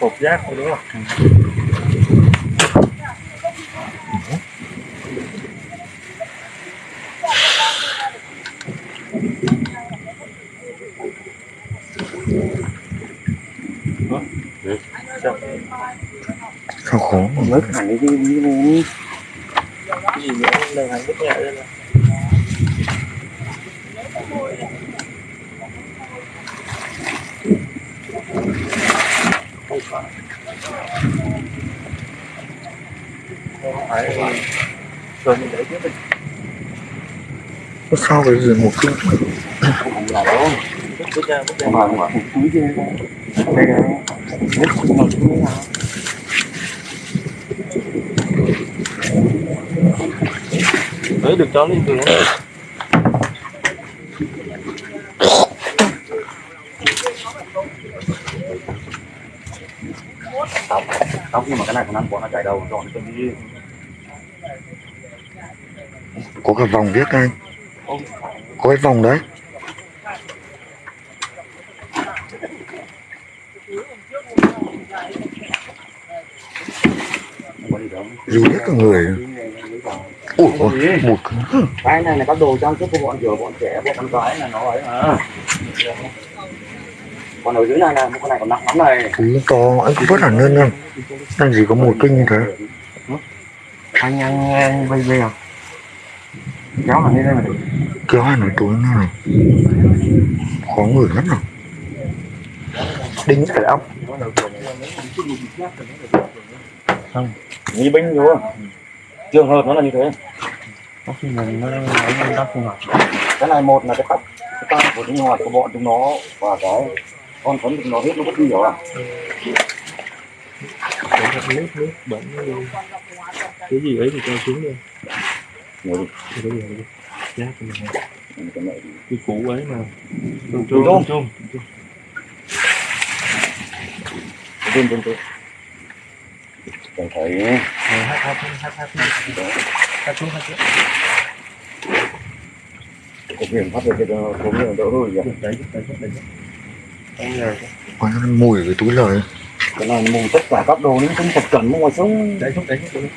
cột giác thôi đúng không sao? Khó mà mất? Hẳn cái gì đi này cái gì nữa lần hẳn mất nhẹ lên rồi phải không phải rồi mình để trước đi có sao cái một chút? Không là đâu bước ra bước ra mà mà túi kia đây này nước không ngọt túi nào đấy, được cho lên đường tóc tóc nhưng mà cái này còn ăn bỏ nó chạy đầu rồi cái gì có cả vòng viết anh. Có cái vòng đấy. Dù hết cả người. Ủa một cái này là các đồ trang sức của bọn vừa bọn trẻ bọn con gái là nó ấy mà. Còn ở dưới này là con này còn nặng lắm này. Ui, to anh cũng vất hẳn hơn anh gì có một kinh như thế. Anh ăn ăn bây giờ. Kéo hẳn lên đây mà được kéo hẳn cái túi này khó ngửi lắm rồi đinh phải ốc nghi binh vô trường hợp nó là như thế. Có khi mình nó nó đắp không cái này một là cái tóc cái tóc của sinh hoạt của bọn chúng nó và cái con phấn chúng nó hết nó bất kỳ hiểu à nước nước bẩn nó đi. Cái gì ấy thì cho xuống đi. Ngồi thì cái gì đi. Giác cho mình đi, cái này cái củ ấy mà. Chung Chung. chung chung trên trên trên cần phải hát hát hát hát hát. Xuống hát xuống. Thực hiện pháp luật cho số người đỡ hơn vậy đấy đấy đấy đấy. Quá mùi cái túi lời cái này mù tất cả các đồ những không tập chuẩn ngoài sống đấy xuống đấy xuống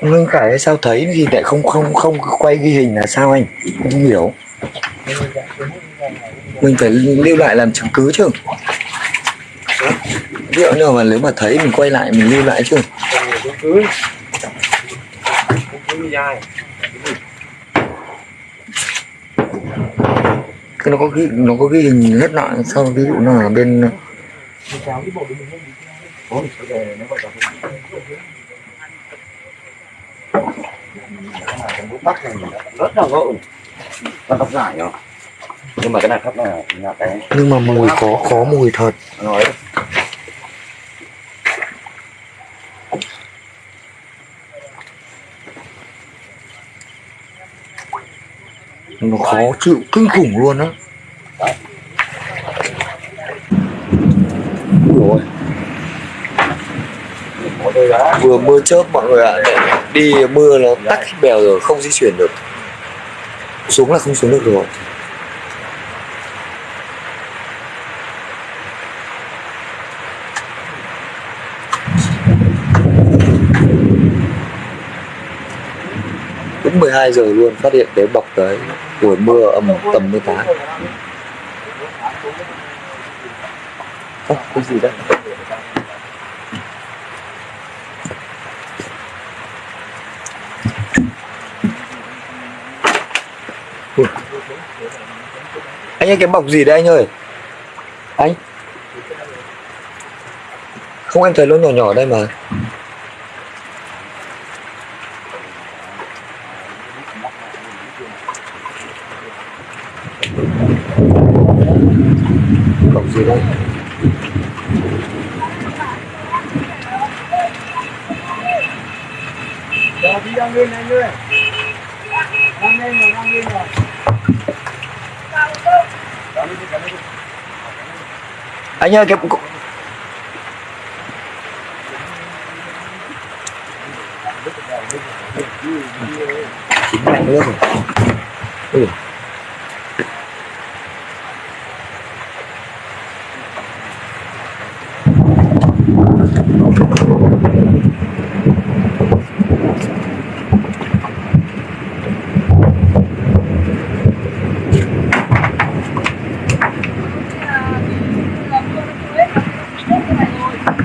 Lương Khải sao thấy gì lại không không không quay ghi hình là sao anh? Không hiểu. Mình phải lưu lại làm chứng cứ chứ dụ như mà nếu mà thấy mình quay lại mình lưu lại chứ? Cứ cứ dài cái nó có ghi nó có ghi hình hết lại sao ví dụ bên này nó rất là con tóc dài nhá nhưng mà cái này thấp là nhà cái nhưng mà mùi có có mùi thật. Nói nó khó chịu kinh khủng luôn á. Rồi vừa mưa chớp mọi người ạ đi mưa nó hết bèo rồi không di chuyển được. Xuống là không xuống được rồi 12 giờ luôn phát hiện cái bọc đấy buổi mưa âm tầm 18 à, cái gì đấy? Ui. anh ơi cái bọc gì đấy anh ơi? Anh. Không em thấy nó nhỏ nhỏ đây mà. Bọc gì đây. Rồi đi đang lên anh ơi Đang lên rồi, đang lên rồi anh ơi cái chín lạnh nước rồi ừ.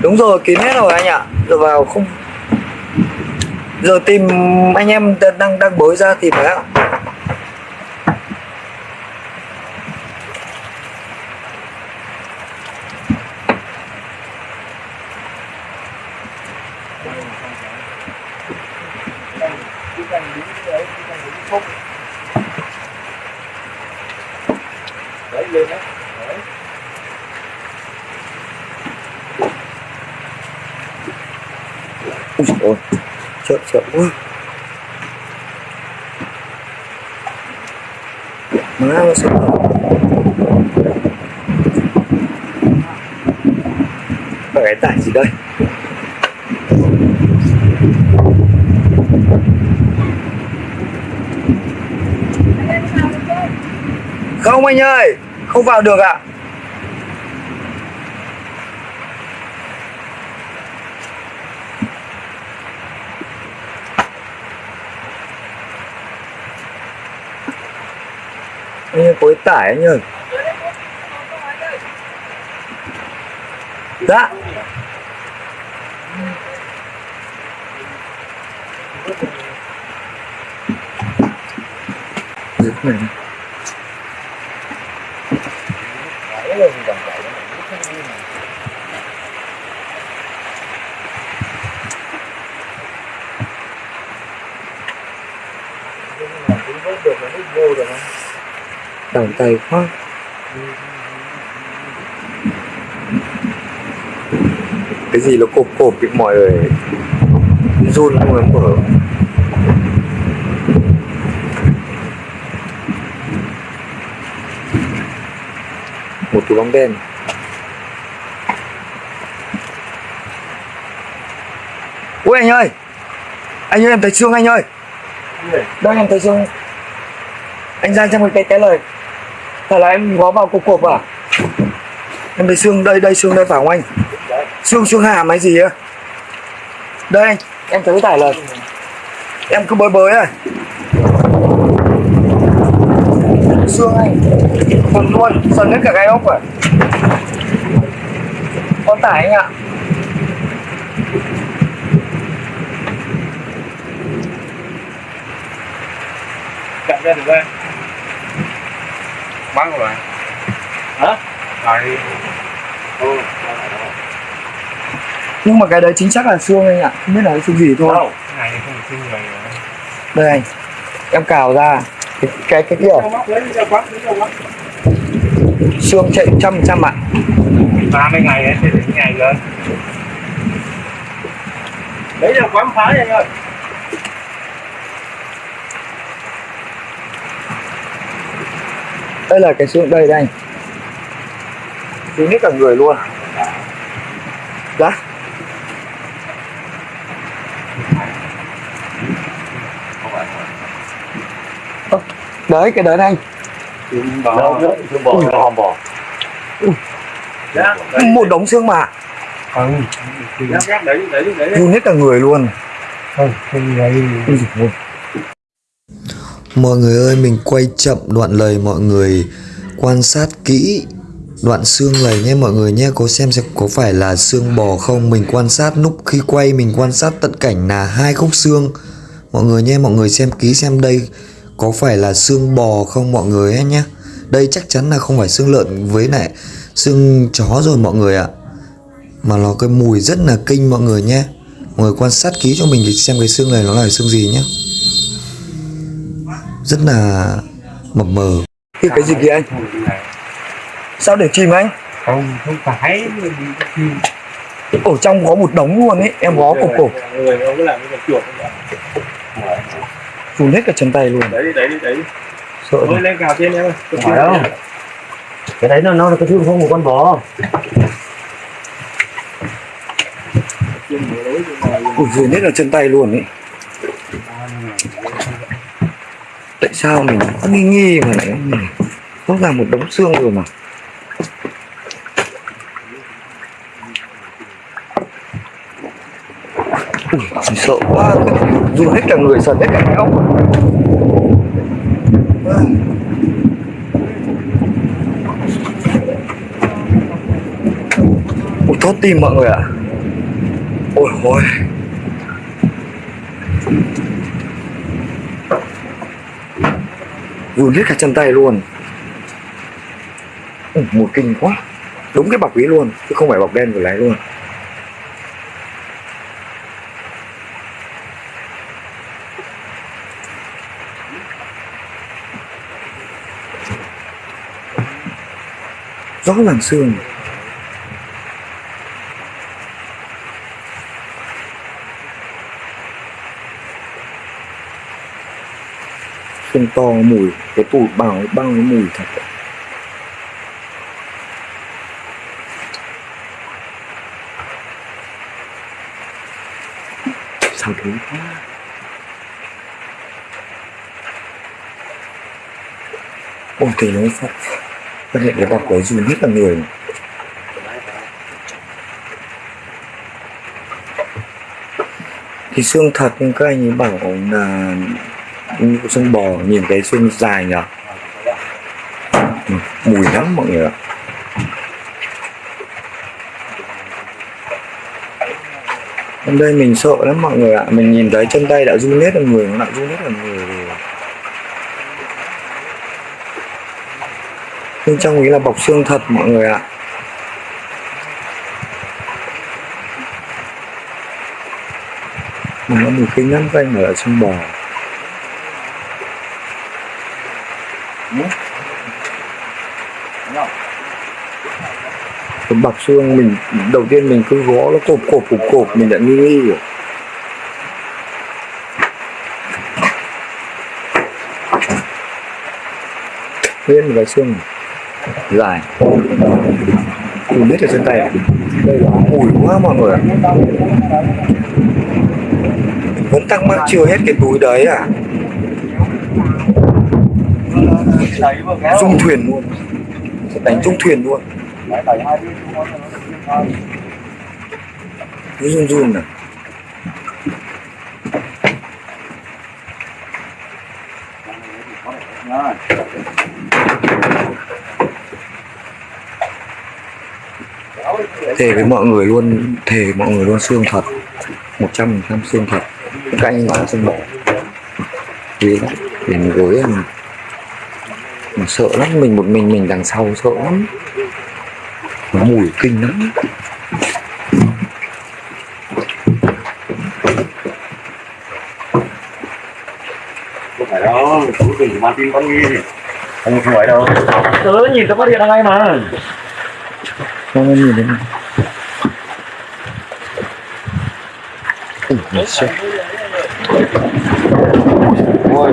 Đúng rồi, kín hết rồi anh ạ. Giờ vào không Giờ tìm anh em đang đang, bới ra thì phải ạ. Ôi, ôi, chậm chậm quá. Má nó sẽ Ở cái tải gì đây? Không anh ơi, không vào được ạ. à. Ơi, tải anh ơi. Dạ. Giật này. Đằng tay quá. Cái gì nó cộp cộp bị mọi người run không lắm mở. Một túi bóng đen. Ui anh ơi Anh ơi em thấy xương anh ơi Đây em thấy xương Anh ra xem cái cái lời Thật là em gó vào cục cộp à? Em thấy xương đây đây xương đây phải không anh. Xương xương hàm hay gì á? Đây anh Em thấy tải lời. Em cứ bới bới này Xương anh Phần luôn, Sần hết cả cái ốc rồi. Con tải anh ạ. Chặn ra được không bắn rồi. Hả? Rồi. Ừ. Nhưng mà cái đấy chính xác là xương anh ạ Không biết là cái xương gì thôi. Đâu? Cái này không được xin người Đây anh Em cào ra. Cái cái, kia. Quắt Xương chạy trăm trăm ạ. Ba mươi ngày ấy, thì đến ngày lên. Lấy ra quán phá anh ơi Đây là cái xương đây đây anh. Xương hết cả người luôn Dạ. Ơ, Đấy cái đấy anh. Xương bò nó hòm bò dạ. Một đống xương mà. Ừ. Để để để Run hết cả người luôn. Thôi không vậy Ui dồi ôi. Mọi người ơi, mình quay chậm đoạn lời mọi người. Quan sát kỹ đoạn xương lời nhé mọi người nhé. Có xem xem có phải là xương bò không? Mình quan sát lúc khi quay mình quan sát tận cảnh là hai khúc xương. Mọi người nhé mọi người xem kỹ xem đây có phải là xương bò không mọi người ấy nhé. Đây chắc chắn là không phải xương lợn với lại xương chó rồi mọi người ạ. Mà nó cái mùi rất là kinh mọi người nhé. Mọi người quan sát kỹ cho mình để xem cái xương này nó là xương gì nhé rất là mập mờ. Cái cái gì kìa anh? Sao để chìm anh? Không không phải. Ở trong có một đống luôn ấy em gó cổ cổ. Phun hết cả chân tay luôn. Đấy đấy đấy sợ Ôi, lên cào trên em ơi. Phải đâu cái đấy nó nó là cái thương không một con bò. Ủa, hết là chân tay luôn ấy tại sao mình có nghi nghi mà lại nó là một đống xương rồi mà. Ui, sợ quá. Dù hết cả người sần hết cả ông Ui, thót tim mọi người ạ. Ôi ôi. Run hết cả chân tay luôn. Ừ, một kinh quá. Đúng cái bọc ý luôn chứ không phải bọc đen của lái luôn. Rõ ràng xương. Không to mùi, cái tủ bảo bao cái mùi thật. Sao thế quá. Ôi thì nó phát. Phát hiện cái bọc cái dù hết là người thì xương thật, nhưng các anh ấy bảo là xương bò nhìn cái xương dài nhở? Ừ, mùi lắm mọi người ạ. Hôm đây mình sợ lắm mọi người ạ. Mình nhìn thấy chân tay đã run hết ở người Nó đã run hết ở người rồi. Bên trong ý là bọc xương thật mọi người ạ. Mà nó mùi kinh lắm các anh ở xương bò. Cái bọc xương mình đầu tiên mình cứ gõ nó cộp cộp cộp cộp, mình đã nghi nghi rồi. Nguyên một cái xương dài. Mình biết ở trên tay đây là mùi quá mọi người ạ. Vẫn thắc mắc chưa hết cái túi đấy à dung thuyền luôn. Sẽ đánh dung thuyền luôn. Cứ run run này. Thề với mọi người luôn thề với mọi người luôn xương thật. Một trăm phần trăm xương thật. Các anh bảo xương bò vì để mình gối mà sợ lắm mình một mình mình đằng sau sợ lắm. Nó mùi kinh lắm. Không phải đâu chú đừng mang tin con nghi. Không phải đâu. Tớ nhìn tớ phát hiện ngay mà. Không nhìn Ui, mình. Sợ. ôi